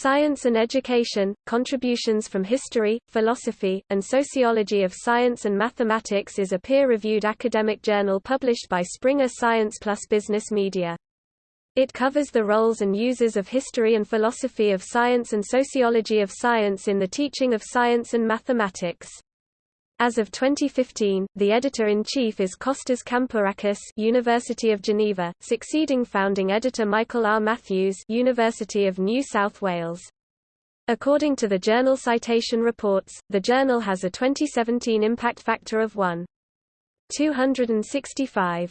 Science and Education, Contributions from History, Philosophy, and Sociology of Science and Mathematics is a peer-reviewed academic journal published by Springer Science Plus Business Media. It covers the roles and uses of history and philosophy of science and sociology of science in the teaching of science and mathematics. As of 2015, the editor-in-chief is Kostas Kampourakis University of Geneva, succeeding founding editor Michael R. Matthews University of New South Wales. According to the Journal Citation Reports, the journal has a 2017 impact factor of 1.265.